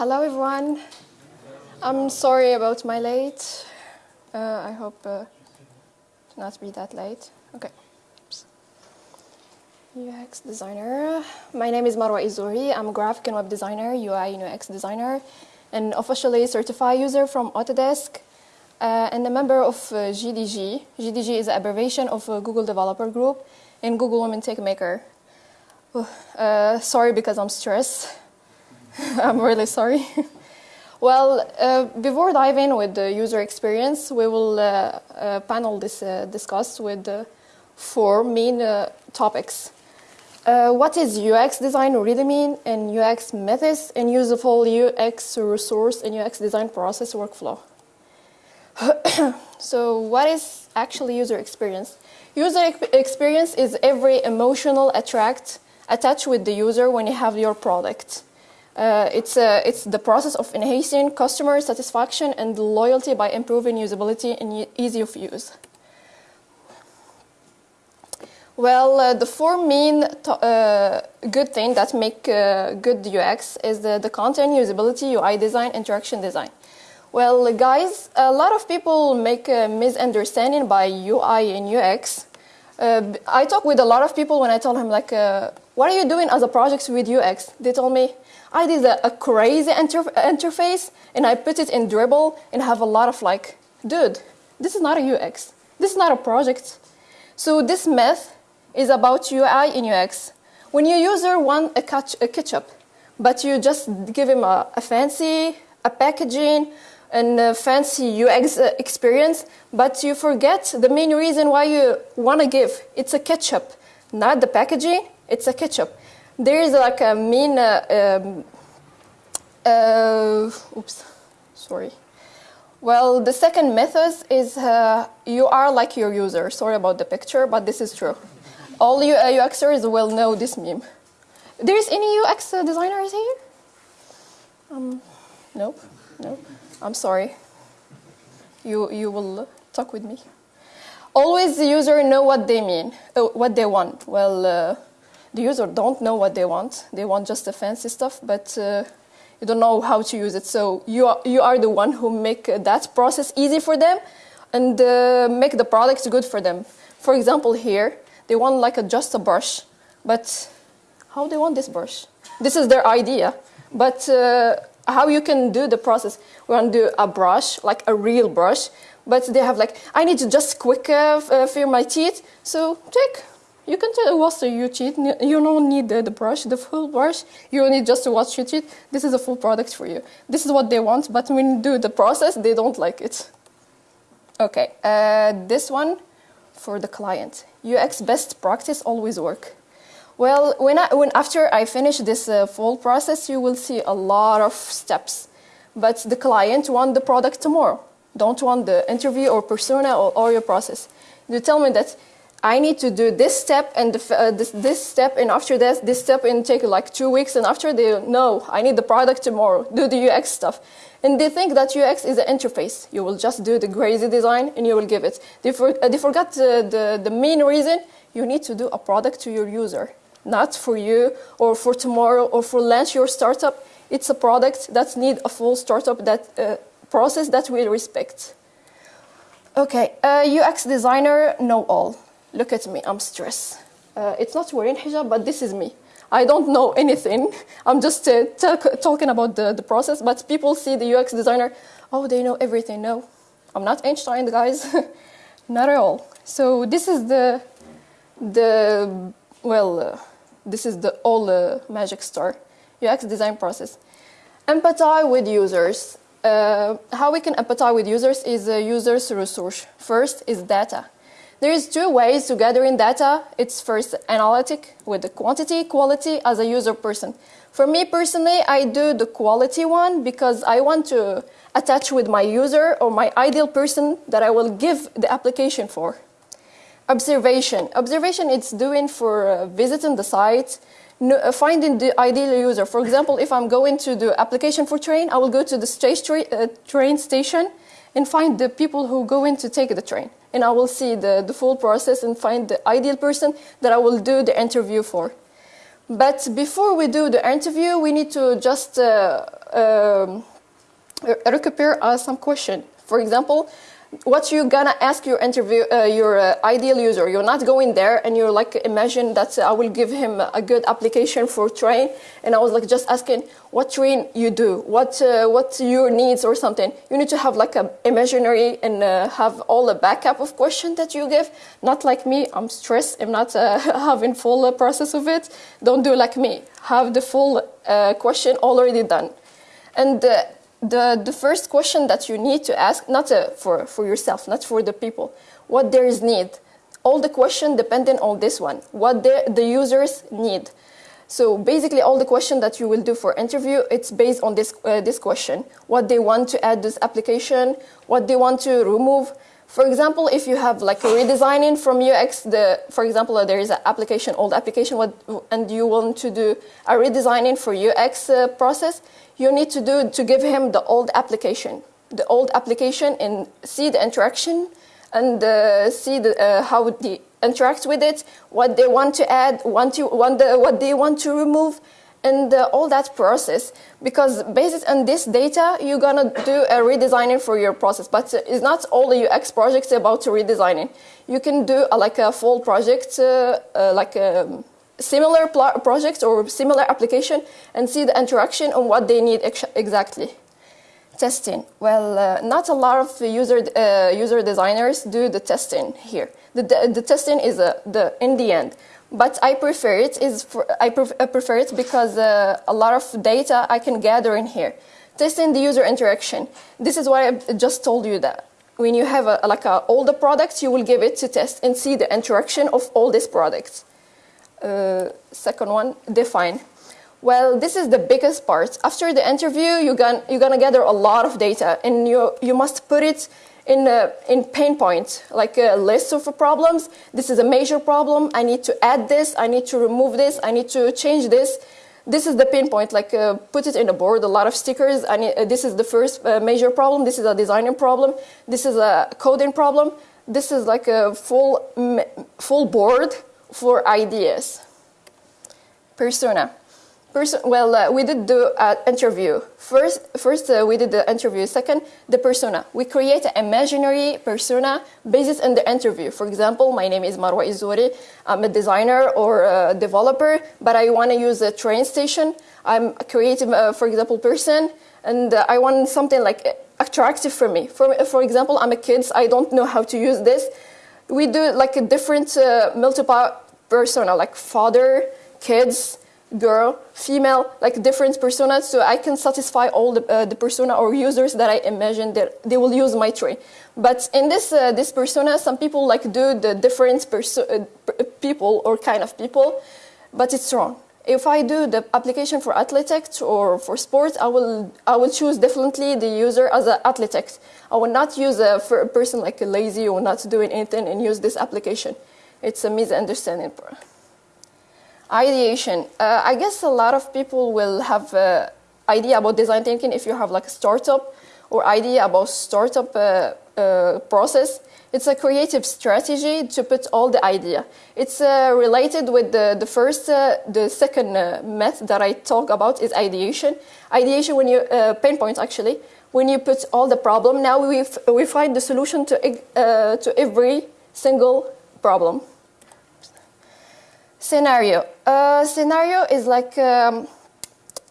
Hello, everyone. I'm sorry about my late. Uh, I hope uh, to not be that late. Okay. UX designer. My name is Marwa Izuri. I'm a graphic and web designer, UI and UX designer, and officially certified user from Autodesk, uh, and a member of uh, GDG. GDG is an abbreviation of uh, Google Developer Group and Google Women Tech Maker. Uh, sorry because I'm stressed. I'm really sorry. well, uh, before diving with the user experience, we will uh, uh panel this uh, discuss with four main uh, topics. what is UX design really mean, and UX methods, and useful UX resource and UX design process workflow. so what is actually user experience? User experience is every emotional attract attached with the user when you have your product. Uh, it's, uh, it's the process of enhancing customer satisfaction and loyalty by improving usability and ease of use. Well, uh, the four main uh, good things that make uh, good UX is the, the content, usability, UI design, interaction design. Well, guys, a lot of people make a misunderstanding by UI and UX. Uh, I talk with a lot of people when I tell them, like, what are you doing as a project with UX? They told me, I did a, a crazy inter interface and I put it in Dribbble and have a lot of like, dude, this is not a UX. This is not a project. So this myth is about UI in UX. When your user want a, catch, a ketchup, but you just give him a, a fancy, a packaging, and a fancy UX uh, experience, but you forget the main reason why you want to give. It's a ketchup, not the packaging, it's a ketchup there is like a mean, uh, um, uh, oops, sorry. Well, the second method is uh, you are like your user. Sorry about the picture, but this is true. All you UXers will know this meme. There is any UX designers here? Um, nope, nope. I'm sorry. You you will talk with me. Always the user know what they mean, uh, what they want. Well, uh, the user don't know what they want. They want just the fancy stuff, but uh, you don't know how to use it. So you are, you are the one who make that process easy for them and uh, make the products good for them. For example, here, they want like a, just a brush, but how they want this brush? This is their idea, but uh, how you can do the process. We want to do a brush, like a real brush, but they have like, I need to just quick uh, uh my teeth, so take you can just wash your teeth. You don't need the, brush, the full brush. You need just to wash your teeth. This is a full product for you. This is what they want, but when you do the process, they don't like it. Okay, uh, this one for the client. UX best practice always work. Well, when, I, when after I finish this uh, full process, you will see a lot of steps. But the client want the product tomorrow. Don't want the interview or persona or, or your process. You tell me that I need to do this step and uh, this, this step, and after that, this step, and take like two weeks. And after they no, I need the product tomorrow. Do the UX stuff, and they think that UX is an interface. You will just do the crazy design and you will give it. They, for, uh, they forgot the, the main reason. You need to do a product to your user, not for you or for tomorrow or for launch your startup. It's a product that need a full startup that uh, process that we respect. Okay, uh, UX designer know all. Look at me, I'm stressed. Uh, it's not wearing hijab, but this is me. I don't know anything. I'm just uh, talking about the, the process, but people see the UX designer, oh, they know everything. No, I'm not Einstein, guys. not at all. So this is the, the well, uh, this is the all uh, magic star, UX design process. Empathize with users. Uh, how we can empathize with users is a user's resource. First is data. There is two ways to gathering data. It's first analytic with the quantity, quality as a user person. For me personally, I do the quality one because I want to attach with my user or my ideal person that I will give the application for. Observation. Observation it's doing for uh, visiting the site, uh, finding the ideal user. For example, if I'm going to the application for train, I will go to the station, uh, train station and find the people who go in to take the train and I will see the, the full process and find the ideal person that I will do the interview for. But before we do the interview, we need to just uh, um, uh, some question. For example, what you're gonna ask your interview, uh, your uh, ideal user. You're not going there and you're like, imagine that I will give him a good application for train. And I was like just asking what train you do, what, uh, what your needs or something. You need to have like a imaginary and uh, have all the backup of question that you give. Not like me, I'm stressed, I'm not uh, having full uh, process of it. Don't do like me. Have the full question already done. And the, the first question that you need to ask, not uh, for, for yourself, not for the people, what there is need. All the question depending on this one, what the, the users need. So basically all the question that you will do for interview, it's based on this, uh, this question. What they want to add this application, what they want to remove. For example, if you have like a redesigning from UX, the, for example, uh, there is an application, old application, what, and you want to do a redesigning for UX uh, process, you need to do to give him the old application, the old application and see the interaction and uh, see the, uh, how they interact with it, what they want to add, want to, want the, what they want to remove, and uh, all that process. Because based on this data, you're gonna do a redesigning for your process. But it's not all the UX projects about redesigning. You can do a, like a full project, uh, uh, like a um, similar projects or similar application and see the interaction on what they need ex exactly. Testing. Well, uh, not a lot of user, uh, user designers do the testing here. The, the, the testing is uh, the, in the end. But I prefer it, is for, I, pref I prefer it because uh, a lot of data I can gather in here. Testing the user interaction. This is why I just told you that when you have a, like a, all the products, you will give it to test and see the interaction of all these products. Uh, second one, define. Well, this is the biggest part. After the interview, you're gonna, you're gonna gather a lot of data and you, you must put it in, a, in pain point, like a list of problems. This is a major problem. I need to add this. I need to remove this. I need to change this. This is the pain point, like uh, put it in a board, a lot of stickers. I need, uh, this is the first uh, major problem. This is a designing problem. This is a coding problem. This is like a full, full board for ideas. Persona. Perso well, uh, we did the uh, interview. First, first uh, we did the interview. Second, the persona. We create an imaginary persona based on the interview. For example, my name is Marwa Izuri. I'm a designer or a developer, but I want to use a train station. I'm a creative, uh, for example, person, and uh, I want something like attractive for me. For, for example, I'm a kid. So I don't know how to use this we do like a different uh, multiple persona, like father, kids, girl, female, like different personas, so I can satisfy all the, uh, the persona or users that I imagine that they will use my tree. But in this uh, this persona, some people like do the different uh, people or kind of people, but it's wrong if I do the application for athletics or for sports, I will, I will choose definitely the user as an athletics. I will not use a, for a person like a lazy or not doing anything and use this application. It's a misunderstanding. Ideation. Uh, I guess a lot of people will have an idea about design thinking if you have like a startup or idea about startup uh, uh, process. It's a creative strategy to put all the idea. It's uh, related with the, the first, the second method that I talk about is ideation. Ideation when you, pain point actually, when you put all the problem, now we, we find the solution to, to every single problem. Scenario. Uh, scenario is like, um,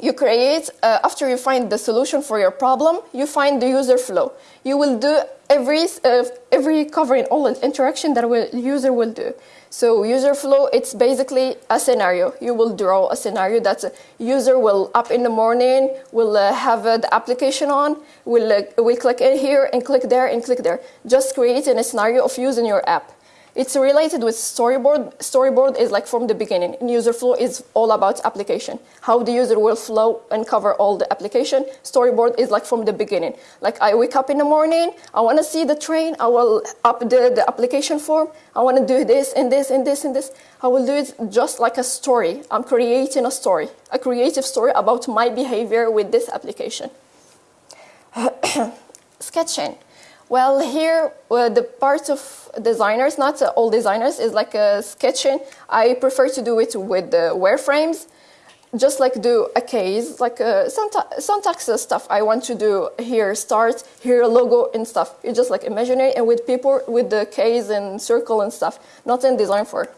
you create, uh, after you find the solution for your problem, you find the user flow. You will do every, uh, every covering all the interaction that a user will do. So user flow, it's basically a scenario. You will draw a scenario that a user will up in the morning, will uh, have uh, the application on, will, uh, will click in here and click there and click there. Just creating a scenario of using your app. It's related with storyboard. Storyboard is like from the beginning. user flow is all about application. How the user will flow and cover all the application. Storyboard is like from the beginning. Like I wake up in the morning, I want to see the train, I will up the, the application form, I want to do this and this and this and this. I will do it just like a story. I'm creating a story, a creative story about my behavior with this application. Sketching. Well, here uh, the part of designers, not uh, all designers, is like a sketching. I prefer to do it with the wireframes. just like do a case, like uh, syntax stuff. I want to do here start, here logo and stuff. You just like imaginary and with people with the case and circle and stuff, not in design for.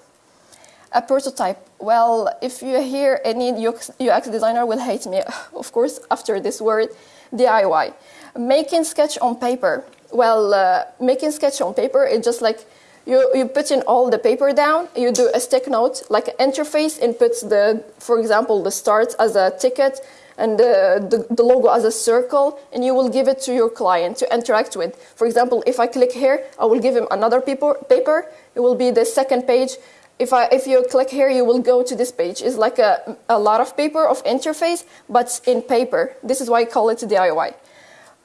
A prototype. Well, if you hear any UX designer will hate me, of course, after this word, DIY. Making sketch on paper. Well, uh, making sketch on paper is just like you, you put in all the paper down, you do a stick note, like an interface, and puts the, for example, the start as a ticket, and the, the, the, logo as a circle, and you will give it to your client to interact with. For example, if I click here, I will give him another paper, paper. It will be the second page. If, I, if you click here, you will go to this page. It's like a, a lot of paper of interface, but in paper. This is why I call it DIY.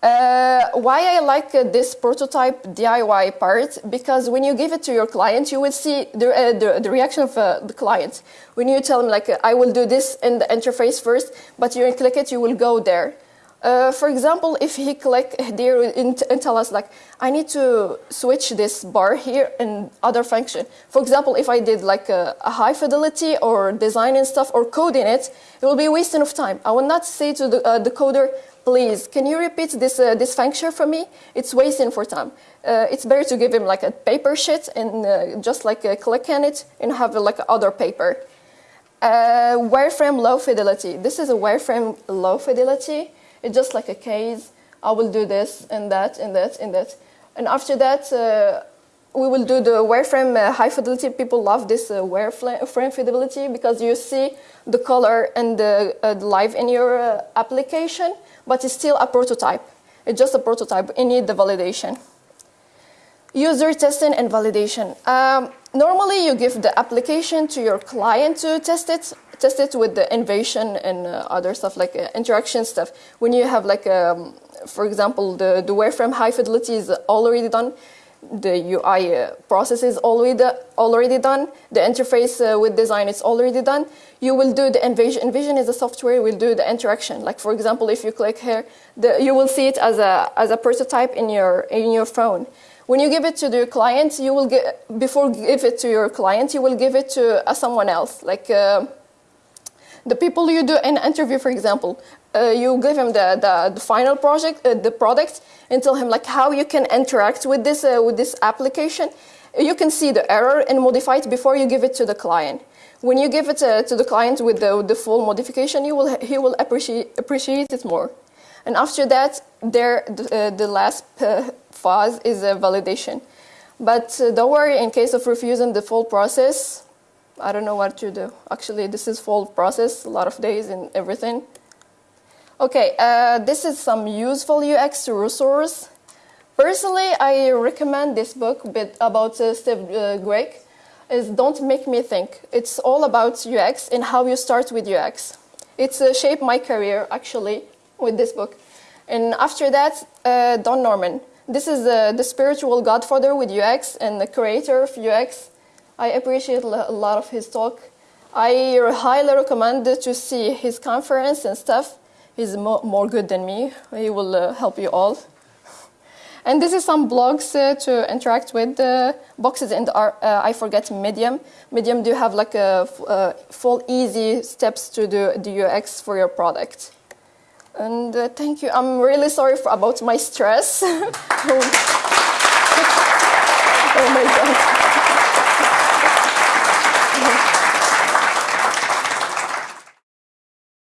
Uh, why I like uh, this prototype DIY part, because when you give it to your client, you will see the, uh, the, the, reaction of uh, the client. When you tell them, like, I will do this in the interface first, but you click it, you will go there. Uh, for example, if he click there and, tell us, like, I need to switch this bar here and other function. For example, if I did like a, a high fidelity or design and stuff or coding it, it will be a wasting of time. I will not say to the, the coder, please, can you repeat this, uh, this function for me? It's wasting for time. Uh, it's better to give him like a paper sheet and uh, just like uh, click on it and have like other paper. Uh, wireframe low fidelity. This is a wireframe low fidelity. It's just like a case. I will do this and that and that and that. And after that, uh, we will do the wireframe uh, high fidelity. People love this uh, wireframe fidelity because you see the color and the, uh, live in your application, but it's still a prototype. It's just a prototype. You need the validation. User testing and validation. Um, normally, you give the application to your client to test it, test it with the innovation and uh, other stuff like uh, interaction stuff. When you have like, um, for example, the, the wireframe high fidelity is already done, the UI uh, process is already, already done, the interface uh, with design is already done, you will do the InVision. InVision is a software will do the interaction. Like for example, if you click here, the, you will see it as a, as a prototype in your, in your phone. When you give it to the client, you will get, before give it to your client, you will give it to uh, someone else. Like uh, the people you do an interview, for example, uh, you give him the, the, the final project, uh, the product, and tell him like how you can interact with this, uh, with this application. You can see the error and modify it before you give it to the client. When you give it uh, to the client with the, the full modification, you will, he will appreciate, appreciate it more. And after that, there, the, uh, the last phase is a validation. But don't worry, in case of refusing the full process, I don't know what to do. Actually, this is full process, a lot of days and everything. Okay, uh, this is some useful UX resource. Personally, I recommend this book about uh, Steve uh. Is Don't Make Me Think. It's all about UX and how you start with UX. It's uh, shaped my career, actually, with this book. And after that, uh, Don Norman. This is uh, the spiritual godfather with UX and the creator of UX. I appreciate a lot of his talk. I highly recommend to see his conference and stuff. He's more, more good than me. He will uh, help you all. And this is some blogs uh, to interact with. The boxes and uh, I forget Medium. Medium do you have like a, a, full easy steps to do the UX for your product. And uh, thank you. I'm really sorry for, about my stress. oh my god.